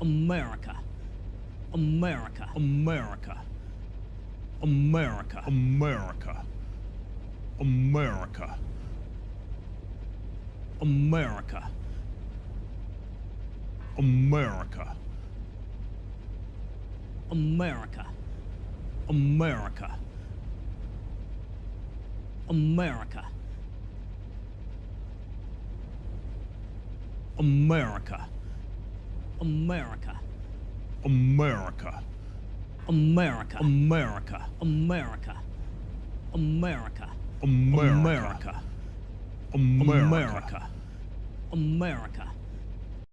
America. America. America. America. America. America. America. America. America. America. America. America. America. America. America. America. America. America. America. America. America. America.